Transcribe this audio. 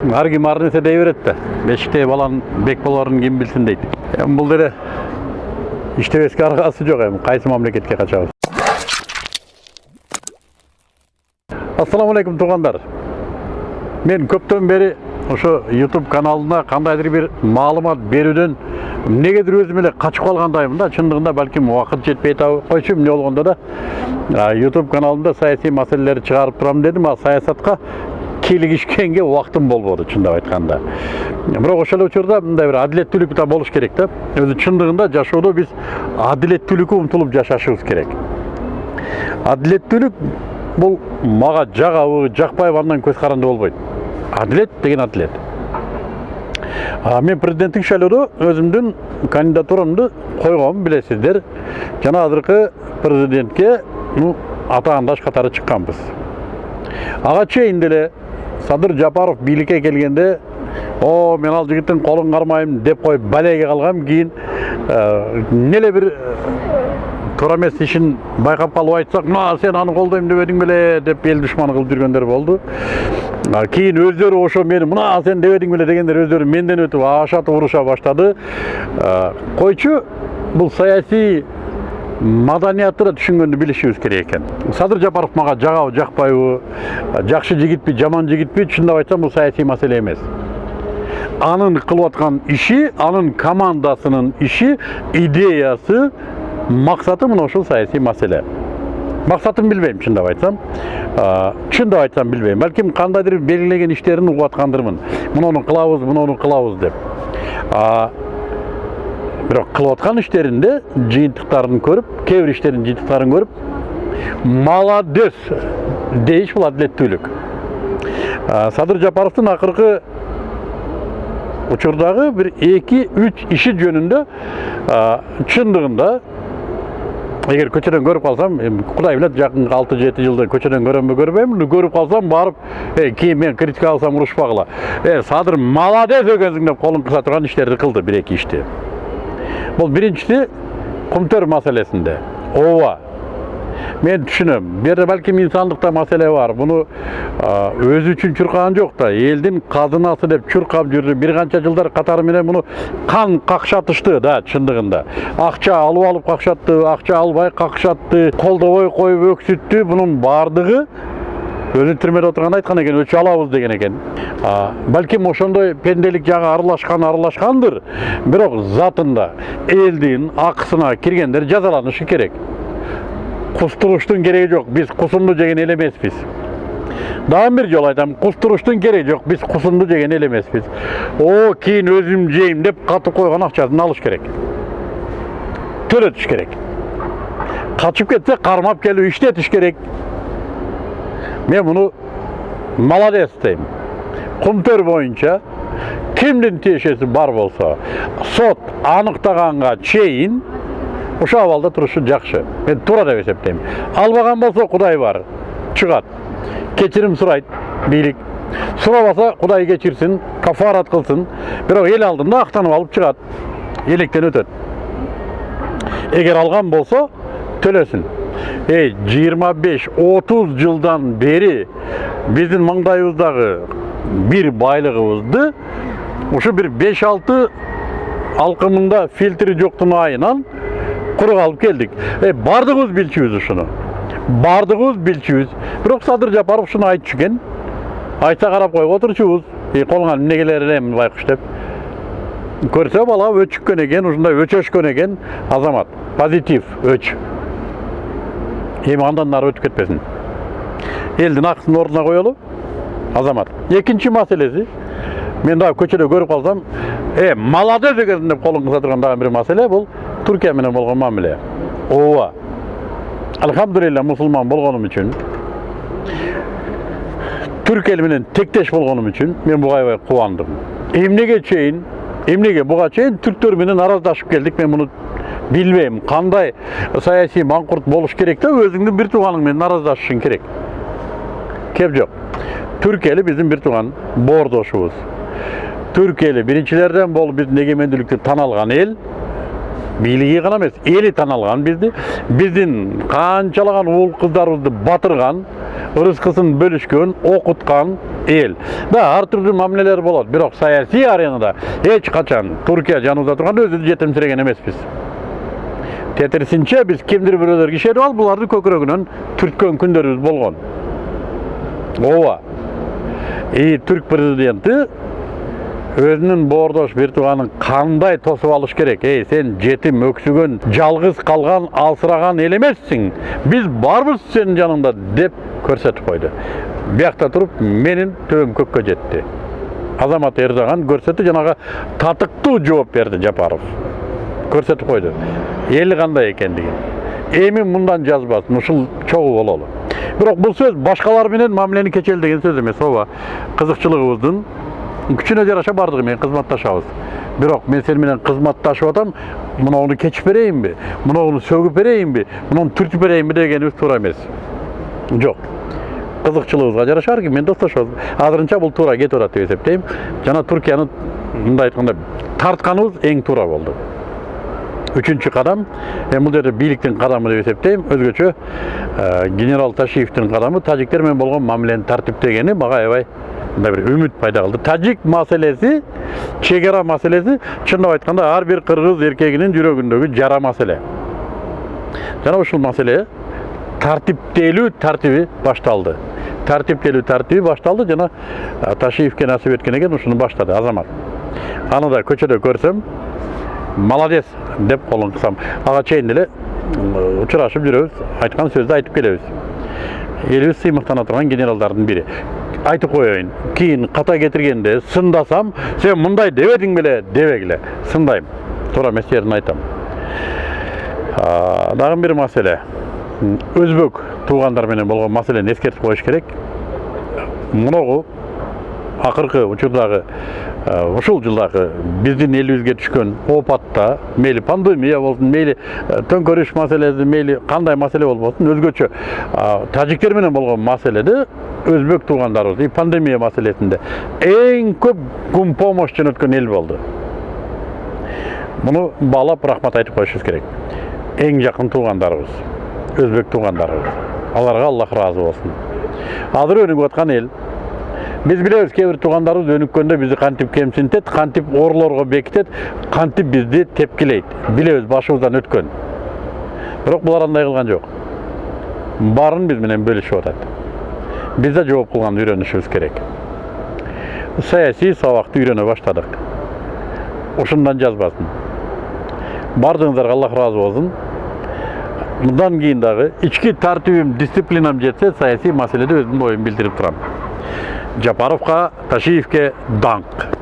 ар ким ар нерсе дей берет да бешиктеги баланын бек болоорун ким билсин дейт эми бул деле иштебеске аргасы жок эми кайсы мамлекетке качабыз ассаламу алейкум туугандар мен көптөн бери ошо youtube каналына кандайдыр бир маалымат берүүдөн эмнегедир өзүм эле качып калгандаймын да чындыгында балким убакыт жетпей койчу эмне болгондо да youtube каналымда саясий маселелерди чыгарып турам дедим а саясатка кийлигишкенге убактым болбоду чындап айтканда бирок ошол учурда мындай бир адилеттүүлүк да болуш керек да. Өзү чындыгында жашоодо биз адилеттүүлүккө умтулуп жашашыбыз керек. Адилеттүүлүк бул мага жагабы жакпайбы андан көз каранды болбойт. Адилет деген адилет. Мен президенттик шайлоодо өзүмдүн кандидатурамды койгом билесиздер. Жана азыркы президентке ну атаандаш катары чыкканбыз. Ага чейин деле садыр жапаров бийликке келгенде о мен ал жигиттин колун кармайм деп коюп балеге калгам кийин э, эмне бир э, туура эмес ишин байкап калып айтсак мына сен аны колдойм дебедиң беле деп эл душманы кылып жүргөндөр болду А кийин өздөрү ошо мени мына сен дебедиң беле дегендер өздөрү менден өтүп ашатып уруша баштады. А, койчу бул саясий маданиятты да түшүнгөндү билишибиз керек экен садыр жапаров мага жагабы жакпайбы жакшы жигитпи жаман жигитпи чындап айтсам бул саясий маселе эмес анын кылып аткан иши анын командасынын иши идеясы максаты мына ушул саясий маселе максатын билбейм чындап айтсам чындап айтсам билбейм балким кандайдыр белгилеген иштерин угуп аткандырмын муну кылабыз муну кылабыз деп Аткан иштеринде жыйынтыктарын көрүп кээ бир иштердин жыйынтыктарын көрүп молодец дейиш бул адилеттүүлүк садыр жапаровдун акыркы учурдагы бир эки үч иши жөнүндө чындыгында эгер көчөдөн көрүп калсам кудай билет жакынкы алты жети жылда көчөдөн көрөмбү көрбөймүн көрүп калсам барып э, кийин мен критика алсам урушпагыла э садыр молодец экенсиң деп колун кыса турган иштерди кылды бир эки ишти бул биринчиси кумтөр маселесинде ооба мен түшүнөм бул жерде балким инсандыкта маселе бар а, өзү үчүн чуркаган жок да элдин казынасы деп чуркап жүрдү бир канча жылдар катары менен муну кан какшатышты да чындыгында акча алып алып какшатты акча албай какшатты колдобой коюп өксүттү мунун баардыгы өзү түрмөдө отурганда айткан экен өчү алабыз деген экен балким ошондой пенделик жагы аралашкан аралашкандыр бирок затында элдин акысына киргендер жазаланышы керек кустуруштун кереги жок биз кусунду жеген эл эмеспиз дагы бир жолу айтам кустуруштун кереги жок биз кусунду жеген эл эмеспиз о кийин өзүм жейм деп катып койгон акчасын алыш керек төлөтүш керек качып кетсе кармап келип иштетиш керек мен муну молодец дейм кумтөр боюнча кимдин тиешеси бар болсо сот аныктаганга чейин ошол абалда турушу жакшы мен туура деп эсептейм албаган болсо кудай бар чыгат кечирим сурайт бийлик сурабаса кудай кечирсин кафарат кылсын бирок эл алдында актанып алып чыгат электен өтөт эгер алган болсо төлөсүн эй жыйырма беш отуз жылдан бери биздин маңдайыбыздагы бир байлыгыбызды ушу бир беш алты алкымында фильтри жоктун айынан курук алып келдик э баардыгыбыз билчүбүз ушуну баардыгыбыз билчүбүз бирок садыр жапаров ушуну айтчу экен айтса карап коюп отурчубуз и колуңан эмне келер байкуш деп көрсө бала өчүккөн экен ушундай өчөшкөн экен азамат позитив өч эми андан нары өтүп кетпесин элдин акысын ордуна коелу азамат экинчи маселеси мен дагы көчөдө көрүп калсам э молодец экенсиң деп колун кыса турган дагы бир маселе бул туркия менен болгон мамиле ооба альхамдулилля мусулман болгонум үчүн түрк эли тектеш болгонум үчүн мен буга аябай кубандым эмнеге чейин эмнеге буга чейин түрктөр менен араздашып келдик мен муну билбейм кандай саясий маңкурт болуш керек да өзүңдүн бир тууганың менен араздашышың керек кеп эли биздин бир тууган боордошубуз түрк эли биринчилерден болуп биздин эгемендүүлүктү тан алган эл бийлиги гана эмес эли тан алган бизди биздин канчалаган уул кыздарыбызды батырган ырыскысын бөлүшкөн окуткан эл да ар түрдүү мамилелер болот бирок саясий аренада эч качан туркия жаныбызда турганда өзүбүздү жетимсиреген эмеспиз тетирисинче биз кимдир бирөөлөр кишенип алып буларды көкүрөгүнөн түрткөн күндөрүбүз болгон ооба и түрк президенти өзүнүн боордош бир тууганын кандай тосуп алыш керек эй сен жетим өксүгөн жалгыз калган алсыраган эл эмессиң биз барбыз сенин жаныңда деп көрсөтүп койду биякта туруп менин төбөм көккө жетти азамат эрдоган көрсөттү жанагы татыктуу жооп берди жапаров көрсөтүп койду эли кандай экендигин эми мындан жазбасын ушул чогуу бололу бирок бул сөз башкалар менен мамилени кечели деген сөз эмес ооба кызыкчылыгыбыздын күчүнө жараша бардыгы менен кызматташабыз бирок мен сени менен кызматташып атам мынауну кечип берейинби мынауну сөгүп берейинби мынуну түртүп берейинби дегенибиз туура эмес жок кызыкчылыгыбызга жараша ар ким менен достошобуз азырынча бул туура кетип атат деп эсептейм жана туркияны мындай айтканда тартканыбыз эң туура болду үчүнчү кадам эми бул жерде бийликтин кадамы деп эсептейм өзгөчө генерал ташиевдин кадамы тажиктер менен болгон мамилени тартиптегени мага аябай мындай бир үмүт пайда кылды тажик маселеси чек ара маселеси чындап айтканда ар бир кыргыз эркегинин жүрөгүндөгү жара маселе жана ушул маселе тартиптелүү тартиби башталды тартиптелүү тартиби башталды жана ташиевке насип эткен экен ушуну баштады азамат аны да көчөдө көрсөм молодец деп колун кысам ага чейин деле м, учурашып жүрөбүз айткан сөздү айтып келебиз элибиз сыймыктана турган генералдардын бири айтып коеюн кийин ката кетиргенде сындасам сен мындай дебедиң беле дебегиле сындайм туура эмес жерин айтам А, дагы бир маселе өзбек туугандар менен болгон маселени эскертип коюш керек мунагу акыркы учурдагы ушул жылдагы биздин элибизге түшкөн оопатта мейли пандемия болсун мейли төңкөрүш маселеси мейли кандай маселе болбосун өзгөчө тажиктер менен болгон маселеде өзбек туугандарыбыз пандемия маселесинде эң көп кум помощь жөнөткөн эл болду муну баалап рахмат айтып коюшубуз керек эң жакын туугандарыбыз өзбек туугандарыбыз аларга аллах ыраазы болсун азыр өнүгүп аткан эл биз билебиз кээ бир туугандарыбыз өнүккөндө бизди кантип кемсинтет кантип оорлорго бекитет кантип бизди тепкилейт билебиз башыбыздан өткөн бирок булар андай кылган жок баарын биз менен бөлүшүп атат биз да жооп кылганды үйрөнүшүбүз керек саясий сабакты үйрөнө баштадык ушундан жазбасын баардыгыңыздарга аллах ыраазы болсун мындан кийин дагы ички тартибим дисциплинам жетсе саясий маселеде өзүмдүн оюмду билдирип турам жапаровка ташиевке даңк